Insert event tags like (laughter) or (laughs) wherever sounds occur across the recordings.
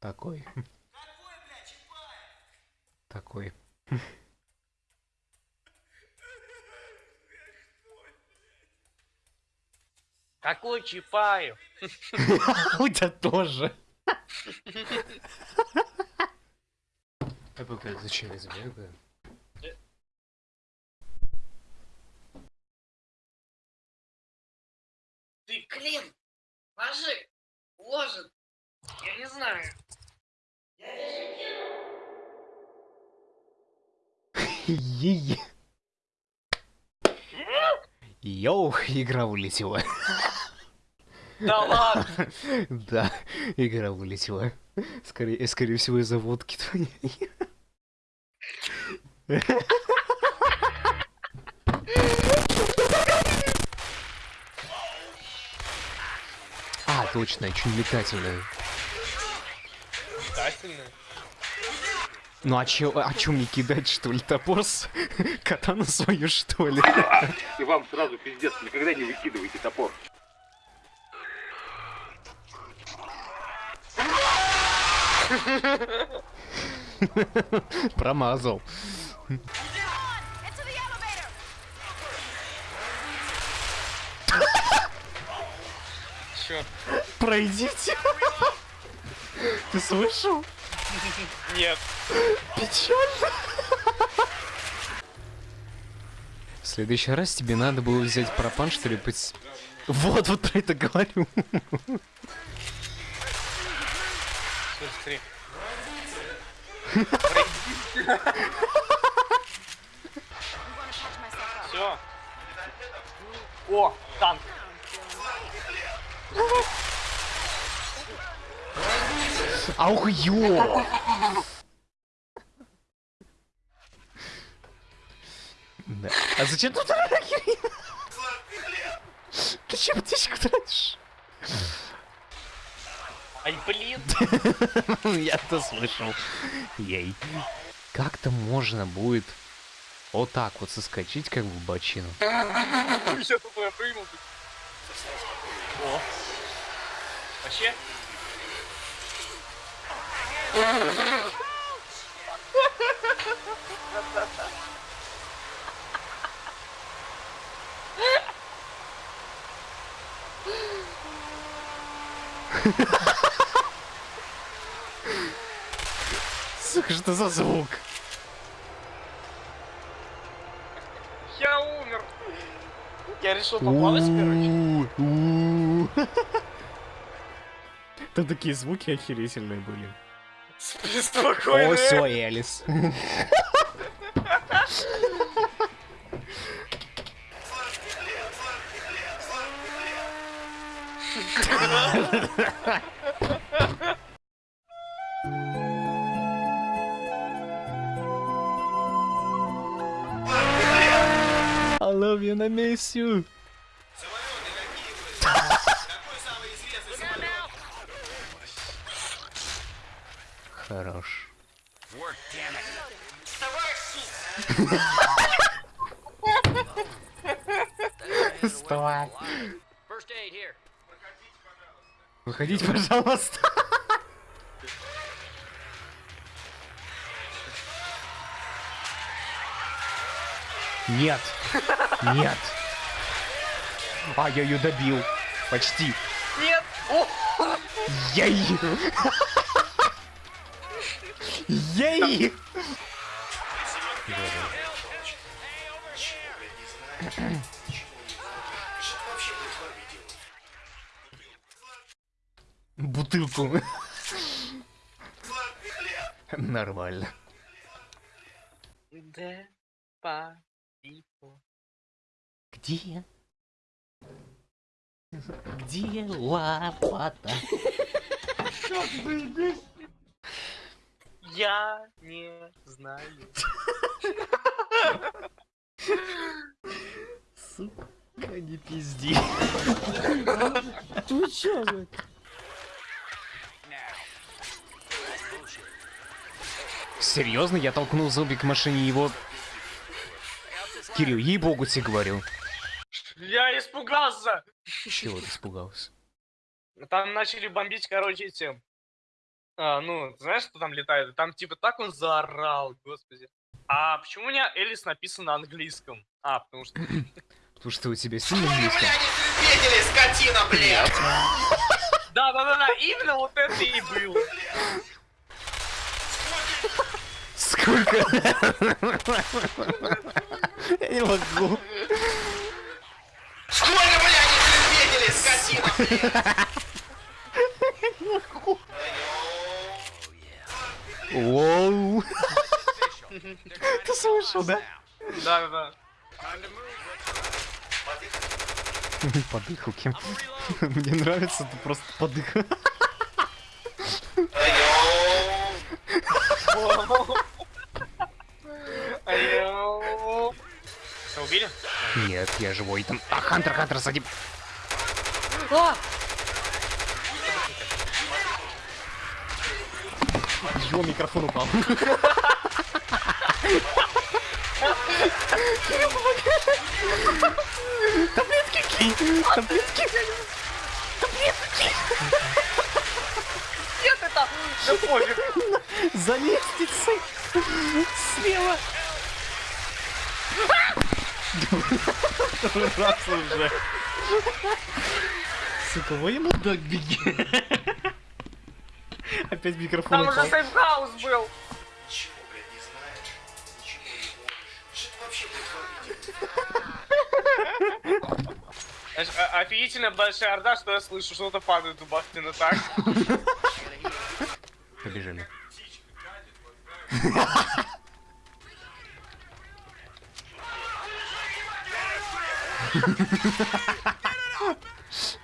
Такой. Такой. Какой Чапаев? (laughs) У тебя тоже. А пока зачем я сбегаю? Ты, Клим, ложи, ложит. Я не знаю. Ей. Йоу, игра вылетела. Да ладно. Да, игра вылетела. Скорее, скорее всего, из-за водки твоей. Точно, очень метательная. Метательно. Ну а чё, а чё мне кидать, что ли, топор с (laughs) катану свою, что ли? И вам сразу пиздец, никогда не выкидывайте топор. Промазал. Чё? Пройдите. Ты слышал? Нет. Печально. В следующий раз тебе надо было взять пропан, что ли, пос- Вот, вот про это говорю. Смотри. Все. О, танк. Аух, ё! Да. А зачем тут рахи? Ты чем птичку тратишь? Ай, блин. (laughs) Я-то слышал. Ей. Как-то можно будет вот так вот соскочить, как в бочину. Я тупо прыгнул. О. Вообще? Сука, что за звук? Я умер. Я решил поплавать, короче. (laughs) Там такие звуки охерительные были. Спи спокойно. О, все, Элис. I love you, I miss you. Хорош. Стой. Выходите, пожалуйста. Нет. Нет. А, я ее добил. Почти. Нет. О, Ей! Ей! Бутылку. Нормально. Де па пипо. Где? Где лопата? Я не знаю. Сука, не пизди. Ты чё, блядь? Серьезно, я толкнул зомби к машине его... Кирилл, ей-богу тебе говорю. Я испугался. Чего ты испугался? Там начали бомбить, короче, эти... А, ну, знаешь, что там летает? Там типа так он заорал, господи. А почему у меня Элис написан на английском? А, потому что... (clears throat) Потому что у тебя сильно английский. Видели, скотина, блядь! Да, да, да, да, именно вот это и было. Сколько? (laughs) Я не могу. Сколько, блядь, видели, скотина, блядь! (laughs) Воу. Ты слышал, да? Да, да, да. Подыхал кем? Мне нравится, ты просто подыхал. Убили? Нет, я живой там. А, Хантер, Хантер, сзади. А! Его микрофон упал. Таблетки кинь! Таблетки! Нет, это... Да пофиг. За лестницей! Слева! Раз уже. Сука, во ему так беги. Опять микрофон Там уже упал. сейфхаус был. Ничего, блядь, не знает. Ничего не помнит. Что это вообще происходит? (laughs) Знаешь, офигительно большая орда, что я слышу, что-то падает у Бастина так. (laughs) Побежали. (laughs)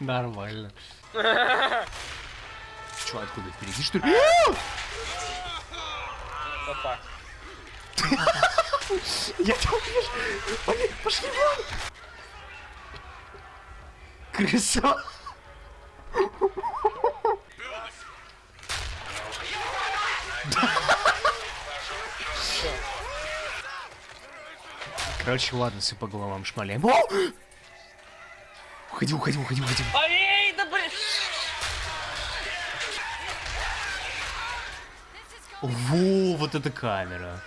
Нормально. Чё, откуда? Впереди, что ли? Так. Я тебя вижу! Пошли, пошли вон! Крыса! Короче, ладно, все по головам шмаляем. Уходи, уходи, уходи, уходи. Ай, Во, вот эта камера.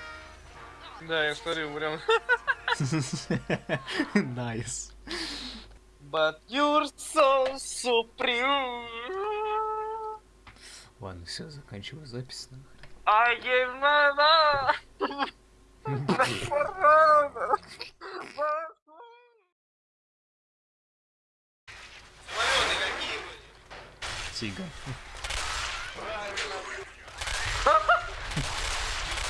Да, я смотрю, прям. Nice. But you're so supreme. Ладно, все, заканчиваю запись. I gave my love.